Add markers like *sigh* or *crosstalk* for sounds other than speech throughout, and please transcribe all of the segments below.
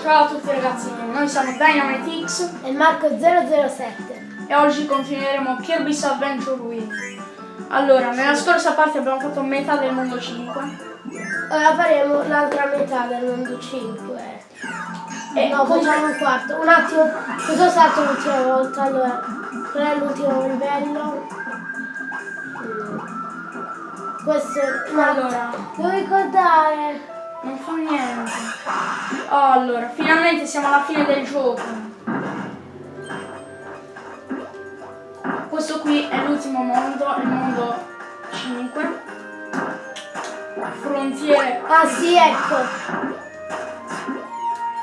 Ciao a tutti ragazzi, noi siamo Dynamite X e Marco007 e oggi continueremo Kirby's Adventure Wii. Allora, nella scorsa parte abbiamo fatto metà del mondo 5. Ora faremo l'altra metà del mondo 5. E no, facciamo un quarto. Un attimo, cosa ho stato l'ultima volta? Allora, qual è l'ultimo livello? Mm. Questo, Allora. devo ricordare. Non fa niente. Oh, allora, finalmente siamo alla fine del gioco. Questo qui è l'ultimo mondo, il mondo 5. Frontiere Ah sì, ecco.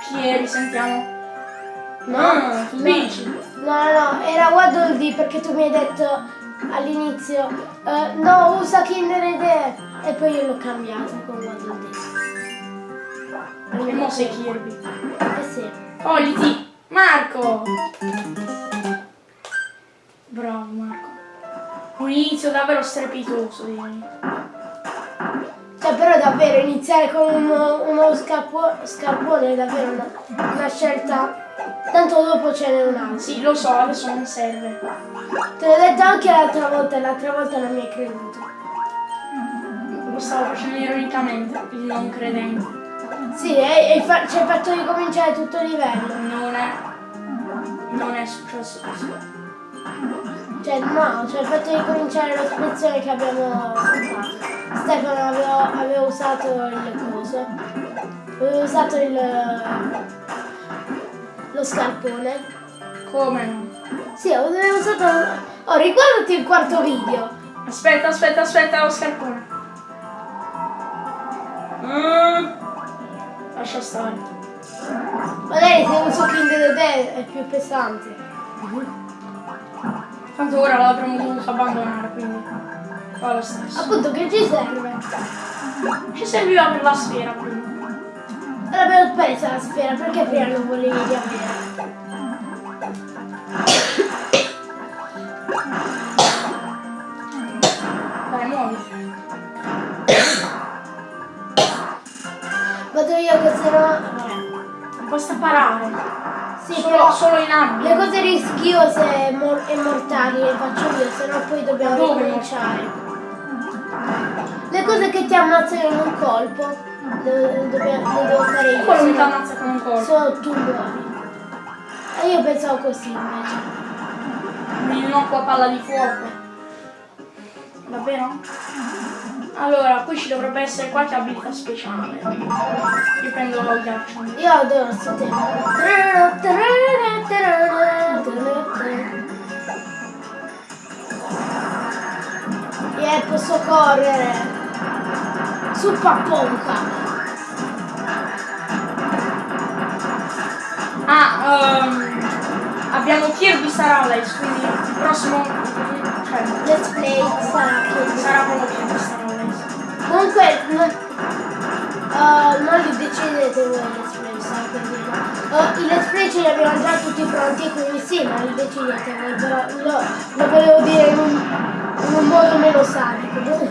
Pieri, sentiamo. No, Ah, tu dici? No, no, no, era Waddle Dee perché tu mi hai detto all'inizio eh, no, usa Kinder Ede e poi io l'ho cambiato con Waddle Dee. E mo sei Kirby. Eh sì. Oh, Liti! Marco! Bravo Marco. Un inizio davvero strepitoso, direi. Cioè però davvero iniziare con uno, uno scarpo- scarpone è davvero una, una scelta. Tanto dopo ce n'è un altro. Sì, lo so, adesso non serve. Te l'ho detto anche l'altra volta, l'altra volta non mi hai creduto. Lo stavo facendo ironicamente, il non credente. Sì, e, e fa- ci hai fatto ricominciare tutto il livello. Non è. Non è successo così. Cioè no, ci hai fatto ricominciare l'espressione che abbiamo usato. Stefano aveva, aveva usato il coso. Aveva usato il. lo scarpone. Come no? Sì, aveva usato. Oh, riguardati il quarto video. Aspetta, aspetta, aspetta, lo scarpone. Mm. Lascia stare. Magari se uso Kinder Ede è più pesante. Tanto ora l'avremmo dovuto abbandonare, quindi. Fa lo stesso. Appunto che ci serve? Ci serviva per la sfera prima. L'abbiamo presa la sfera, perché prima non volevi riavere? Basta parare. Sì, solo, solo in abbia. le cose rischiose e, mor- e mortali le faccio io, se no poi dobbiamo Dove ricominciare. Le cose che ti ammazzano in un colpo, le, dobbiamo- le devo fare io. Quello mi ti ammazza con un colpo. Sono tu muori. E io pensavo così invece. Un innocuo a palla di fuoco. Davvero? Allora, qui ci dovrebbe essere qualche abilità speciale. Io prendo lo ghiaccio. Io adoro questo tema. Yeah, posso correre. Su papponca. Ah, ehm, abbiamo Kirby Star Allies, quindi il prossimo... uh, non li decidete voi let's play, per dire. Uh, I let's play ce li abbiamo già tutti pronti, quindi sì, ma li decidete voi, però lo, lo volevo dire in un, in un modo meno sadico.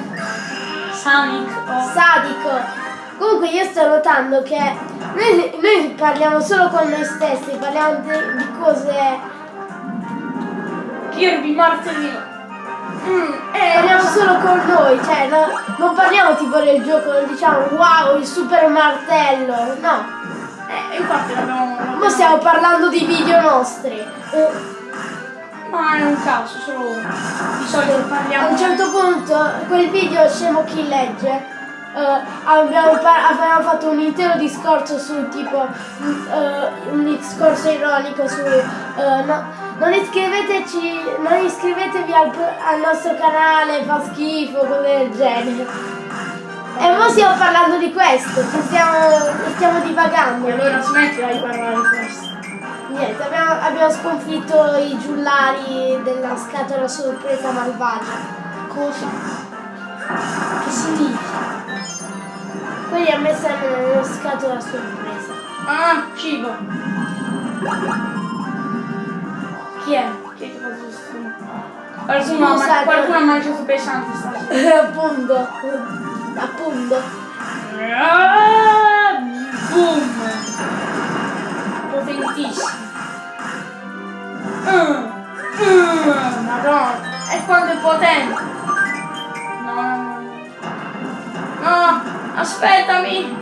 Sonic o... Sadico! Comunque io sto notando che noi, noi parliamo solo con noi stessi, parliamo di, di cose. Kirby Martellino. Mm, eh, Parliamo solo con noi, cioè no- non parliamo tipo del gioco, non diciamo wow il super martello, no. eh, infatti l'abbiamo... Ma stiamo parlando di video nostri. Eh, Ma è un caso, solo. Di solito A parliamo... un certo punto, quel video scemo chi legge, eh, abbiamo, abbiamo fatto un intero discorso su tipo, eh, un discorso ironico su, eh, no, non iscriveteci, non iscrivetevi al, al nostro canale, fa schifo, cose del genere. E ora stiamo parlando di questo, stiamo, stiamo divagando. E allora smettila di parlare di questo. Niente, abbiamo, abbiamo sconfitto i giullari della scatola sorpresa malvagia. Cosa? Che significa? Quelli a me sembrano una scatola sorpresa. Ah, cibo. Chi è? Chi è che fa questo? Qualcuno, ha, ma qualcuno ha mangiato pesante stasera. *laughs* Appunto. Appunto. Ah, boom. Potentissimo. Mm, mm. Madonna. E quanto è potente. No, no, no. No, aspettami.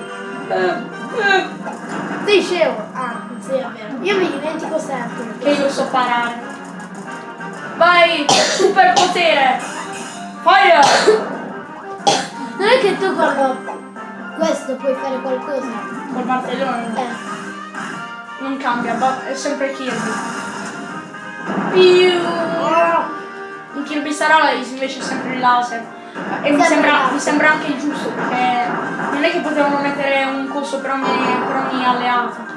Mm, Dicevo. Ah sì, è vero. Io mi dimentico sempre. che io so parare. Vai, superpotere. Fire. Non è che tu quando questo puoi fare qualcosa. Col martellone Eh. non cambia, è sempre Kirby. Piu. In Kirby Starlight invece è sempre il laser. E mi sembra, mi sembra anche giusto perché non è che potevano mettere un coso per ogni, per ogni alleato.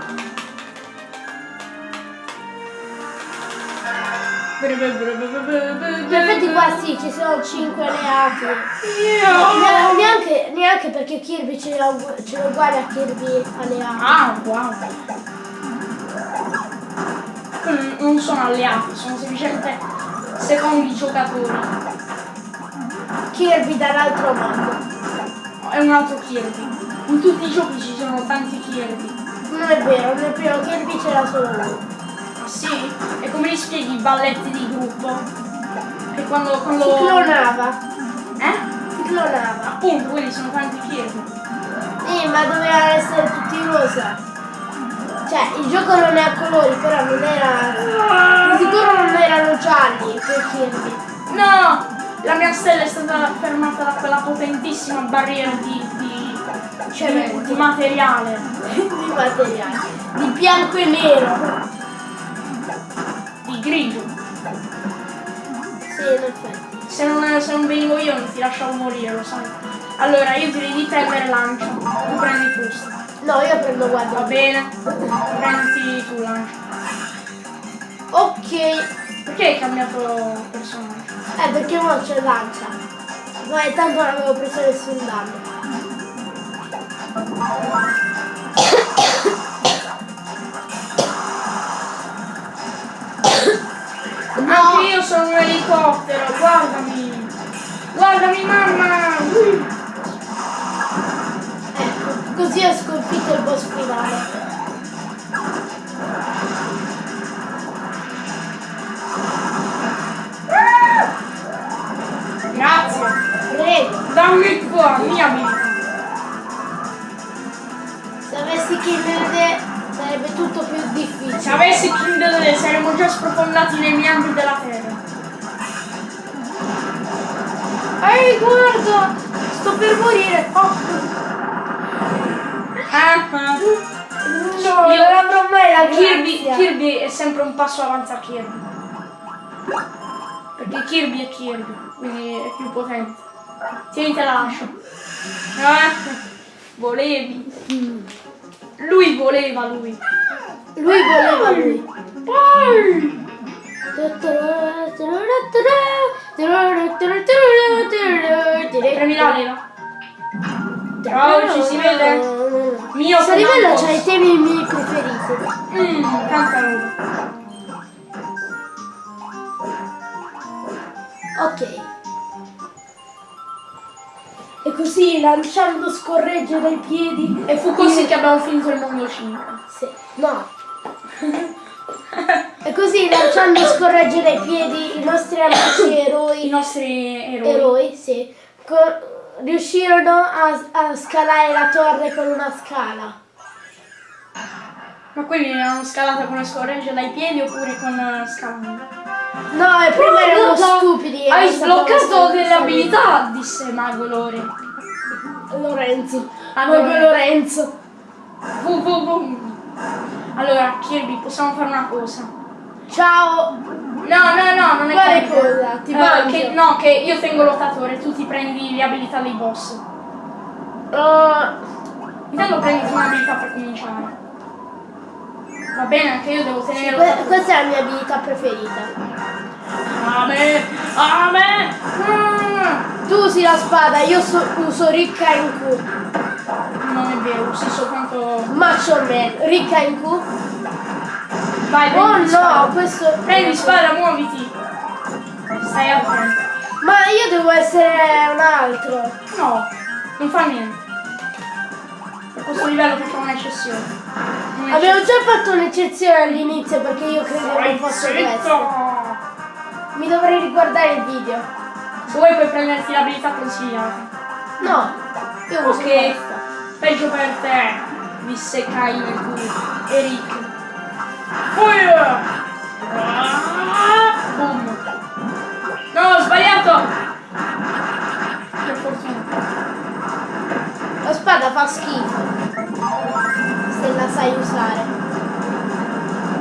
In effetti qua sì, ci sono 5 alleati. Ne- Neanche, neanche perché Kirby ce l'ha ugu- ce l'ha uguale a Kirby alleati. Ah, wow. Quelli Non sono alleati, sono semplicemente secondi giocatori. Kirby dall'altro mondo. È un altro Kirby. In tutti i giochi ci sono tanti Kirby. Non è vero, nel primo Kirby c'era solo uno. Sì? E come li spieghi i balletti di gruppo? Che quando, Si quando... clonava. Eh? Si clonava. Appunto, quelli sono tanti Kirby. Sì, ma dovevano essere tutti rosa. Cioè, il gioco non è a colori, però non era. Di sicuro non erano gialli quei Kirby. No! La mia stella è stata fermata da quella potentissima barriera di, di, Cemento. di materiale. *laughs* di materiale. Di bianco e nero. Di grigio. Sì, in effetti. Se non, se non venivo io non ti lasciavo morire, lo sai. Allora, io tiro di timer e lancio. Tu prendi questo. No, io prendo Va guarda. bene? Prendi tu lancio. Ok. Perché hai cambiato personaggio? Eh, perché ora c'è lancia. Ma intanto non avevo preso nessun danno. Anche io sono un elicottero, guardami! Guardami mamma! Perché Kirby è Kirby, quindi è più potente. Tieni te la lascio. Eh, volevi. Lui voleva lui. Lui voleva lui. Poi. Premi l'anima. Ciao, ci si vede? Mio Questo livello c'ha i temi miei preferiti. Mmm, tanta roba. Ok. E così lanciando scorreggere i piedi. E fu così che abbiamo finito il mondo 5. Sì, no. E così lanciando scorreggere i piedi i nostri amici *coughs* I eroi, nostri eroi. eroi sì, riuscirono a, a scalare la torre con una scala. Ma quelli l'hanno scalata con le scorregge dai piedi oppure con uh, scalando? No, e prima erano stupidi. e Hai sbloccato delle abilità, disse Mago Lore. Lorenzo. Allora. Proprio Lorenzo. Vu, vu, vu. Allora, Kirby, possiamo fare una cosa. Ciao. No, no, no, non è Quale cosa? Ti Eh, mangio. che, no, che io tengo l'ottatore, tu ti prendi le abilità dei boss. Oh, Intanto prenditi un'abilità per cominciare. Va bene, anche io devo tenere que- questa è la mia abilità preferita. Ame! Ame! Mm. Tu usi la spada, io so- uso ricca in Q. Non è vero, usi soltanto. Macho Man, ricca in Q. Vai, Oh prendi no, spada. questo. Prendi spada, muoviti. Stai attento. Ma io devo essere un altro. No, non fa niente. Per questo livello facciamo un'eccezione. Abbiamo già fatto un'eccezione all'inizio perché io credevo non fosse questo. Mi dovrei riguardare il video. Se vuoi puoi prenderti l'abilità consigliata. No, io uso Ok. questa. Peggio per te, disse Kai nel culo. Eric. Fire! Ah, Boom. No, ho sbagliato! Per fortuna. La spada fa schifo. Se la sai usare.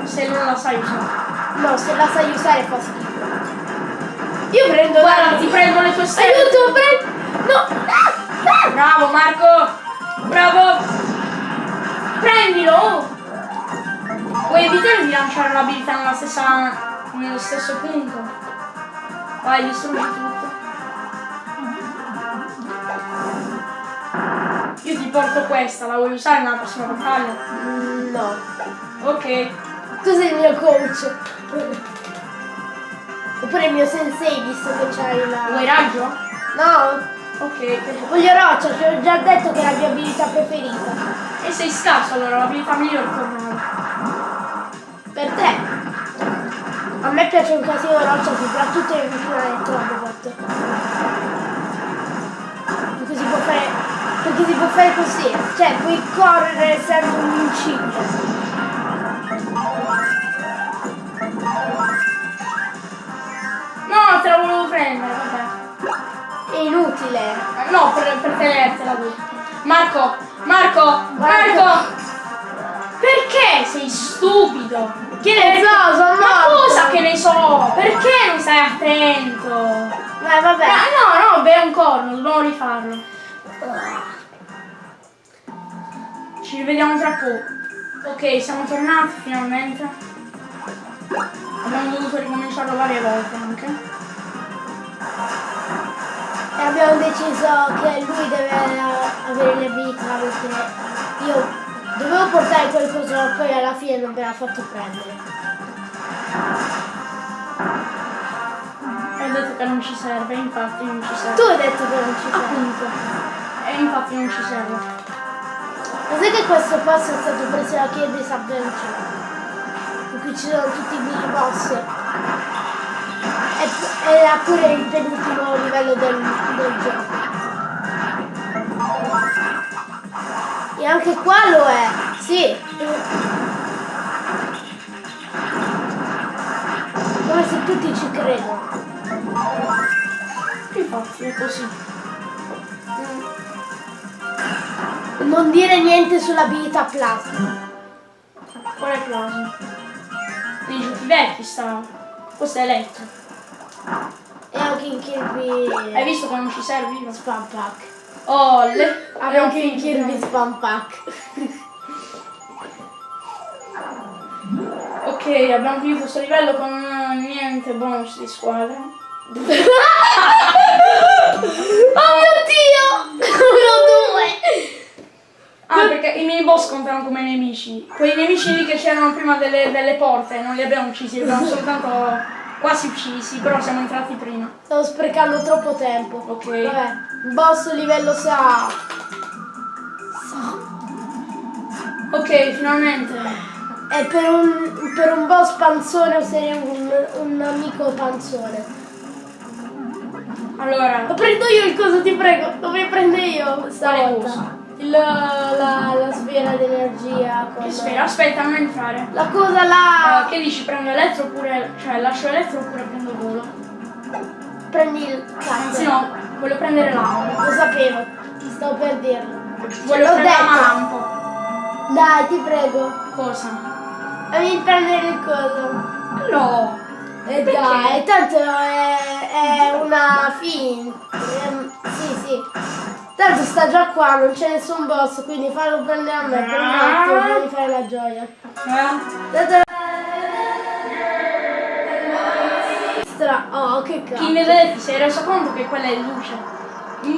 Se non la sai usare. No, se la sai usare fa schifo. Io prendo Guarda, la... ti prendo le tue stelle. Aiuto, prendo... No! Ah, ah! Bravo Marco! Bravo! Prendilo! Vuoi evitare di lanciare l'abilità nella stessa. nello stesso punto? Vai, distruggi tutto. Io ti porto questa, la vuoi usare nella prossima battaglia? No. Ok. Tu sei il mio coach. Oppure il mio sensei, visto che c'hai la... Vuoi raggio? No, Ok. voglio roccia, ti ho già detto che è la mia abilità preferita. E sei scarso allora, l'abilità migliore è tornare. Per te. A me piace un casino roccia, soprattutto in finale Robot. Perché si può fare così. Cioè puoi correre essendo un incipio. No, te la volevo prendere, vabbè. È inutile. Eh, No, per, per tenertela tu. Marco, Marco, Marco. Marco! Perché sei stupido? Che ne so, sono Ma cosa che ne so? Perché non stai attento? Vai, vabbè. Ah, no, no, beh, un corno, dobbiamo rifarlo. Ci rivediamo tra poco. Ok, siamo tornati finalmente. Abbiamo dovuto ricominciarlo varie volte anche. E abbiamo deciso che lui deve avere le abilità perché io dovevo portare qualcosa ma poi alla fine non me l'ha fatto prendere. Ho detto che non ci serve, infatti non ci serve. Tu hai detto che non ci sei. Appunto. E infatti non ci serve. Sai che questo passo è stato preso da Kirby's Adventure? In cui ci sono tutti i mini boss. E, era pure il penultimo livello del, del gioco. E anche qua lo è, sì. Come se tutti ci credono. Infatti è così. Non dire niente sull'abilità plasma. Qual è plasma? Nei giochi vecchi stava. Questo è elettro. E anche in Kirby Hai visto non ci serve? Spam Pack. Oh, le... Anche in. Kirby Spam Pack. *laughs* Ok, abbiamo finito questo livello con eh, niente bonus di squadra. *laughs* Oh mio dio! *laughs* Ah, perché i mini boss contano come nemici. Quei nemici lì che c'erano prima delle, delle porte, non li abbiamo uccisi, li abbiamo soltanto quasi uccisi, però siamo entrati prima. Stavo sprecando troppo tempo. Ok. Vabbè, boss livello sa. Ok, finalmente. E per un, per un boss panzone userei un, un amico panzone. Allora, Lo prendo io il coso, ti prego. Dove prendo io stavolta? Il, la, la sfera d'energia. che sfera, aspetta, non entrare. La cosa là. che dici, prendo elettro oppure, cioè lascio elettro oppure prendo volo? Prendi il Anzi cazzo. no, voglio prendere l'amo. Lo sapevo. Stavo per dirlo. Voglio prendere la lampo. Dai, ti prego. Cosa? Fammi prendere il coso. No. E Perché? dai, tanto è, è una fin. Sì, sì. Tanto sta già qua, non c'è nessun boss, quindi fallo prendere a me prima di fare la gioia. Eh? Stra- Oh, che Chi cazzo. ne vede ti sei reso conto che quella è luce?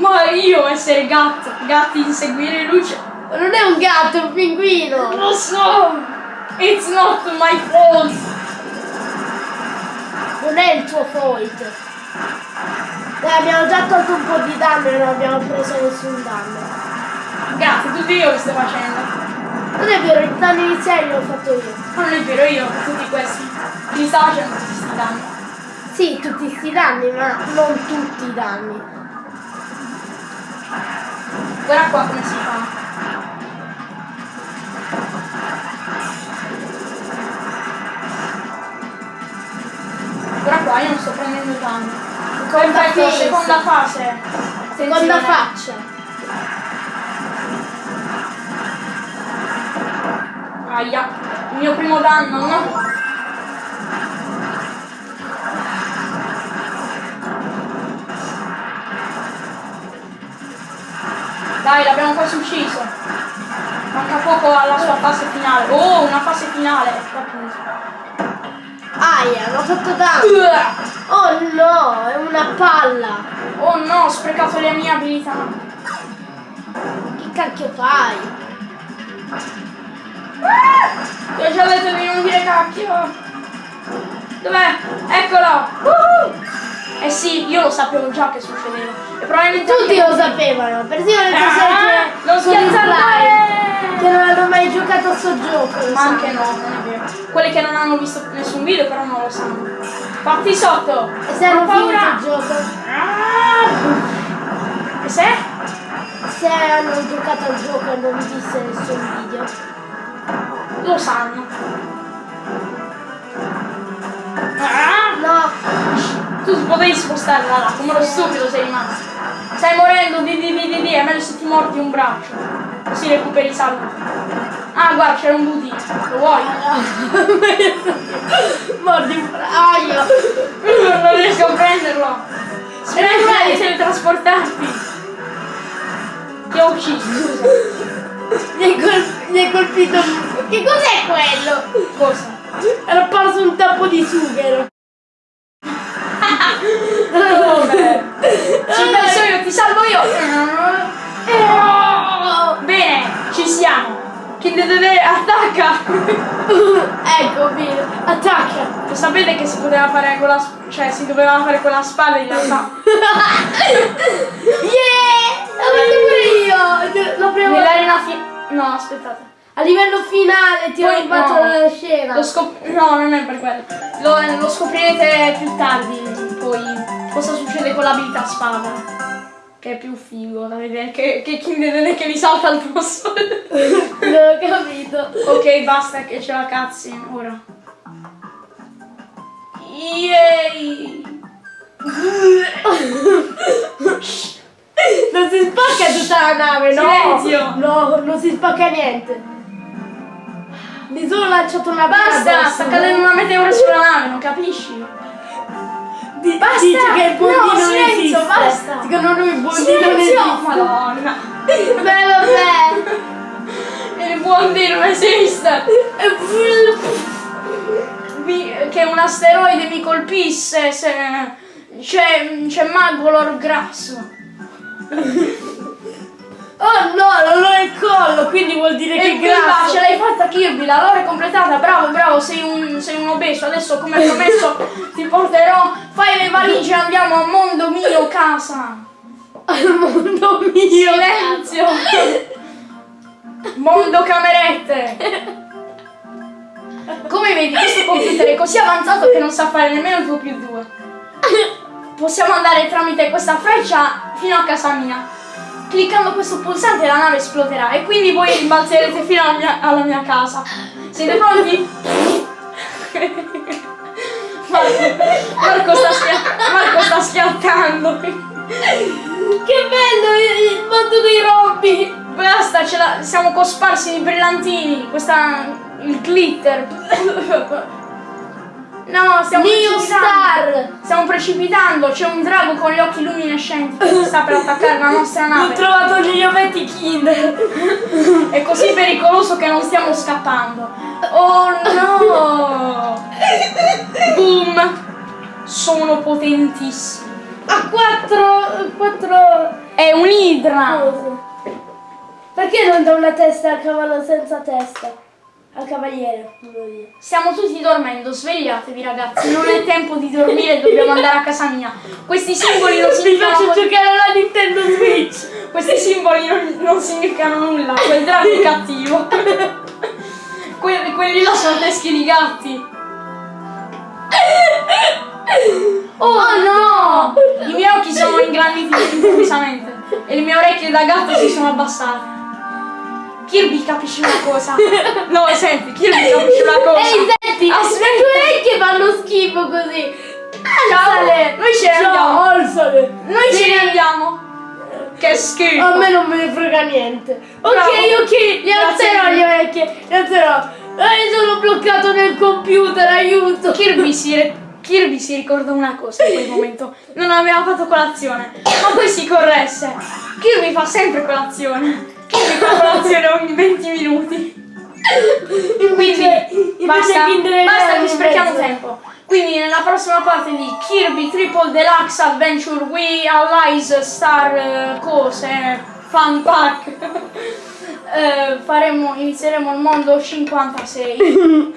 Ma io essere gatto, gatti inseguire luce. Non è un gatto, è un pinguino. Lo so! It's not my fault! Non è il tuo fault. Dai, abbiamo già tolto un po' di danno e non abbiamo preso nessun danno. Grazie, tutti io che stai facendo. Non è vero, il danno iniziale l'ho fatto io. Ma non è vero io, tutti questi. Mi sta facendo questi danni. Sì, tutti sti danni, ma non tutti i danni. Guarda qua come si fa. Guarda qua, io non sto prendendo danni. Seconda phase. seconda fase. Seconda faccia. Aia, il mio primo danno, no? Dai, l'abbiamo quasi ucciso. Manca poco alla sua fase finale. Oh, una fase finale. Aia, l'ho fatto danno. Oh no, è una palla. Oh no, ho sprecato le mie abilità. Che cacchio fai? Ti ho già detto di non dire cacchio. Dov'è? Eccolo. Woohoo! Eh sì, io lo sapevo già che succedeva. E probabilmente Tutti lo sapevano, persino le Ah, persone non il schiazzare! slime, che non hanno mai giocato a sto gioco. Ma anche no, non è vero. Quelli che non hanno visto nessun video però non lo sanno. Fatti sotto! E se hanno finito paura! il gioco? Ah! E se? Se hanno giocato al gioco e non visto nessun video. Lo sanno. Ah! No, Tu potevi spostarla là, come lo stupido sei rimasto. Stai morendo di di di di di, è meglio se ti mordi un braccio. Così recuperi salute. Ah guarda, c'era un budino. Lo vuoi? *laughs* mordi aia. non riesco a prenderlo. Smettila di teletrasportarti. Ti ho ucciso. Mi hai, col- mi hai colpito. Che cos'è quello? Cosa? Era apparso un tappo di sughero. *laughs* Dove? Ci penso io, ti salvo io. Siamo. Kindle attacca. ecco, vino. Attacca. Lo sapete che si poteva fare con la cioè si doveva fare con la spada in realtà. *laughs* Yeah! L'ho fatto pure io. L'ho prima Nell'arena fi- No, aspettate. A livello finale ti ho Poi rubato no. la scena. No, non è per quello. Lo, lo scoprirete più tardi, poi cosa succede con l'abilità spada. Che è più figo da vedere che, che Kindle che vi salta addosso. *laughs* Non ho capito. ok, basta che c'è la cutscene ora. Yay! *laughs* Non si spacca tutta la nave, no? Silenzio. No, non si spacca niente. Mi sono lanciato una Basta, sta cadendo una meteora sulla nave, non capisci? Di- Basta. Dice che il bondino No, non silenzio, esiste. basta. Secondo noi il bondino non Silenzio! esiste. Madonna! Beh, vabbè. Il buondino non esiste! Mi- che un asteroide mi colpisse se c'è, c'è Magolor grasso. Oh no, non ho il collo, quindi vuol dire che E quella grasso. ce l'hai fatta Kirby, la lore è completata, bravo, bravo, sei un, sei un obeso, adesso come promesso *laughs* ti porterò, fai le valigie, andiamo a mondo mio casa. Al mondo mio. Silenzio! Mondo camerette! Come vedi, questo computer è così avanzato che non sa fare nemmeno 2 più 2. *laughs* Possiamo andare tramite questa freccia fino a casa mia. Cliccando questo pulsante la nave esploderà e quindi voi rimbalzerete fino alla mia, alla mia casa. Siete pronti? *laughs* Marco, sta, Marco sta schiattando. Che bello il, mondo dei robbi. Basta, siamo cosparsi di brillantini, questa, il glitter. No, stiamo Neo precipitando. Star. Stiamo precipitando, c'è un drago con gli occhi luminescenti che sta per attaccare la nostra Ho nave. trovato gli ovetti Kinder. È così pericoloso che non stiamo scappando. Oh no! Boom! Sono potentissimo. Ha quattro. quattro È un'idra! Perché non da una testa al cavallo senza testa? Al cavaliere, volevo dire. Stiamo tutti dormendo, svegliatevi ragazzi, non è tempo di dormire, dobbiamo andare a casa mia. Questi simboli non *laughs* Vi significano, faccio giocare alla Nintendo Switch. questi simboli non, non significano nulla, quel drago è cattivo. *laughs* Que- quelli là sono teschi di gatti. Oh, no! I miei occhi sono ingranditi improvvisamente e le mie orecchie da gatto si sono abbassate. Kirby capisci una cosa. *laughs* No, senti, Kirby *laughs* capisci una cosa. Ehi, senti, Aspetta. le tue orecchie fanno schifo così. Ciao, Alzale! noi ce ne andiamo. alzale! Noi Sì. ce ne andiamo. Che schifo. A me non me ne frega niente. Ok, Bravo. ok, le alzerò le orecchie, le alzerò. Eh, sono bloccato nel computer, aiuto. Kirby si, Kirby si ricorda una cosa in quel momento. Non aveva fatto colazione, ma poi si corresse. Kirby fa sempre colazione. *laughs* Fa colazione ogni 20 minuti. Quindi basta, basta che sprechiamo tempo. Quindi nella prossima parte di Kirby Triple Deluxe Adventure We Allies Star eh, cose Fun Pack *laughs* eh, faremo, inizieremo il mondo 56 *laughs*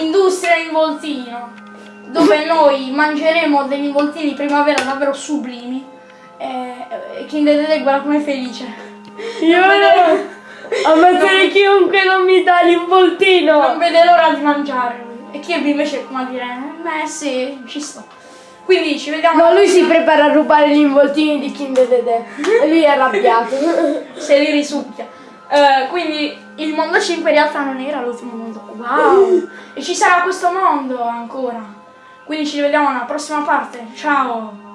Industria involtino dove noi mangeremo degli involtini primavera davvero sublimi e, e Kinder Dede guarda come è felice Io vede- ammazzare chiunque non mi dà non l'involtino. vede l'ora di mangiare e Kirby invece come a dire beh sì ci sto quindi ci vediamo No, lui si prepara a rubare gli involtini di Kinder Dede. E lui è arrabbiato. *laughs* se li risucchia. Eh, quindi il mondo 5 in realtà non era l'ultimo mondo. Wow! e ci sarà questo mondo ancora. Quindi ci vediamo alla prossima parte. Ciao!